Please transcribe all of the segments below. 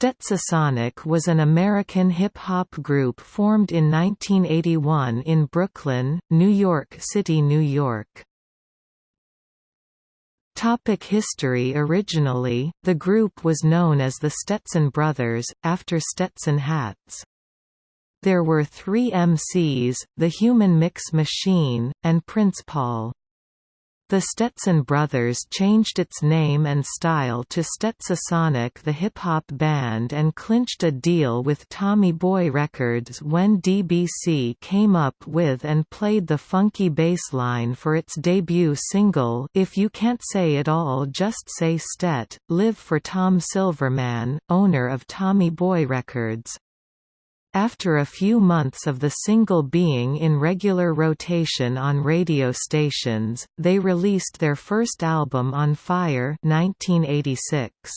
Stetsasonic was an American hip-hop group formed in 1981 in Brooklyn, New York City, New York. Topic history Originally, the group was known as the Stetson Brothers, after Stetson hats. There were three MCs, the Human Mix Machine, and Prince Paul. The Stetson Brothers changed its name and style to Stetsasonic the hip-hop band and clinched a deal with Tommy Boy Records when DBC came up with and played the funky bass line for its debut single If You Can't Say It All Just Say Stet, Live for Tom Silverman, owner of Tommy Boy Records. After a few months of the single being in regular rotation on radio stations, they released their first album On Fire 1986.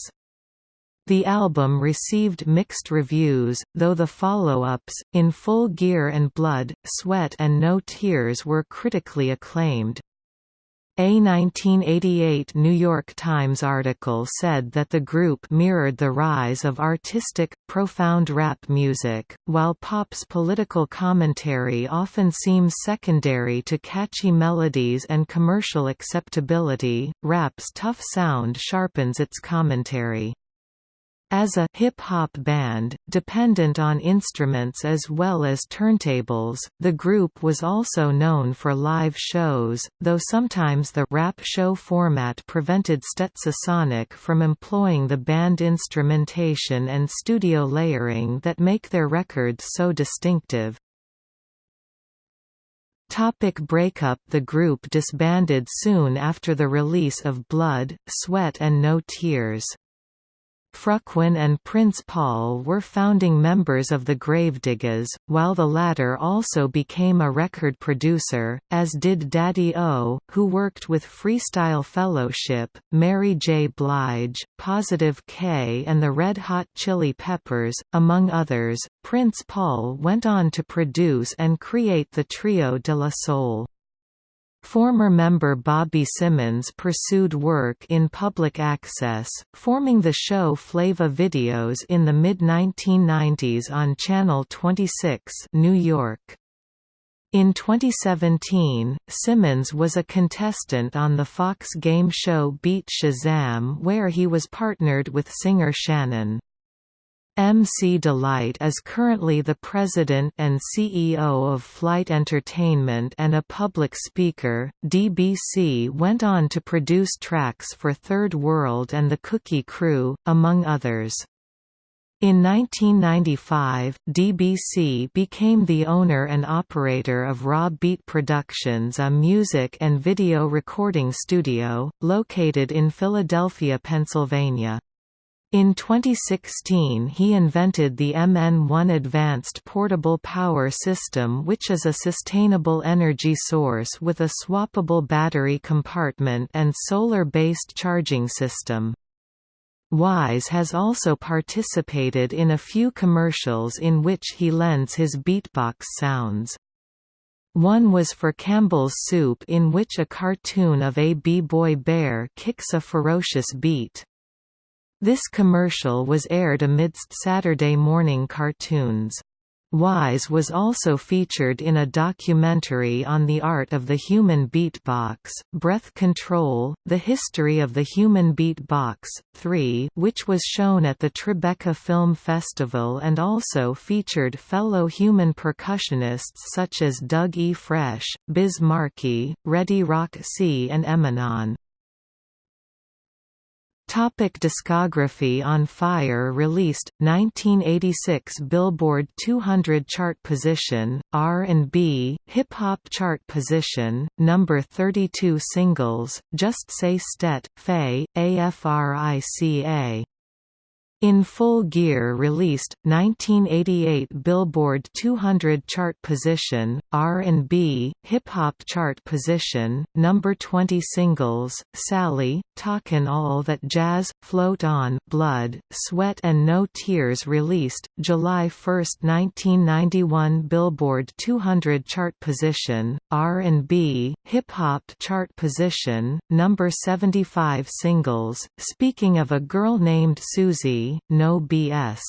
The album received mixed reviews, though the follow-ups, In Full Gear and Blood, Sweat and No Tears were critically acclaimed. A 1988 New York Times article said that the group mirrored the rise of artistic, profound rap music, while pop's political commentary often seems secondary to catchy melodies and commercial acceptability, rap's tough sound sharpens its commentary. As a hip-hop band, dependent on instruments as well as turntables, the group was also known for live shows, though sometimes the rap show format prevented Stetsasonic from employing the band instrumentation and studio layering that make their records so distinctive. Topic breakup The group disbanded soon after the release of Blood, Sweat and No Tears. Frukwan and Prince Paul were founding members of the Gravediggaz, while the latter also became a record producer, as did Daddy O, who worked with Freestyle Fellowship, Mary J. Blige, Positive K and the Red Hot Chili Peppers, among others. Prince Paul went on to produce and create the trio De La Soul. Former member Bobby Simmons pursued work in public access, forming the show Flava Videos in the mid-1990s on Channel 26 New York. In 2017, Simmons was a contestant on the Fox game show Beat Shazam where he was partnered with singer Shannon. MC Delite is currently the president and CEO of Flight Entertainment and a public speaker. DBC went on to produce tracks for Third World and the Cookie Crew, among others. In 1995, DBC became the owner and operator of Raw Beat Productions a music and video recording studio, located in Philadelphia, Pennsylvania. In 2016 he invented the MN1 Advanced Portable Power System which is a sustainable energy source with a swappable battery compartment and solar-based charging system. Wise has also participated in a few commercials in which he lends his beatbox sounds. One was for Campbell's Soup in which a cartoon of a b-boy bear kicks a ferocious beat. This commercial was aired amidst Saturday morning cartoons. Wise was also featured in a documentary on the art of the human beatbox, Breath Control, The History of the Human Beatbox, 3 which was shown at the Tribeca Film Festival and also featured fellow human percussionists such as Doug E. Fresh, Biz Markie, Ready Rock C and Emanon. Topic discography On Fire released 1986 Billboard 200 chart position, R&B, hip hop chart position, number 32 singles, Just Say Stet, Faye, AFRICA in Full Gear released 1988 Billboard 200 chart position, R&B, hip hop chart position, number 20 singles, Sally, Talkin' All That Jazz, Float On, Blood, Sweat and No Tears released July 1, 1991 Billboard 200 chart position, R&B, hip hop chart position, number 75 singles, Speaking of a Girl Named Susie No BS.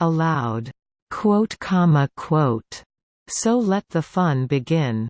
Allowed. Quote, comma, quote. So let the fun begin.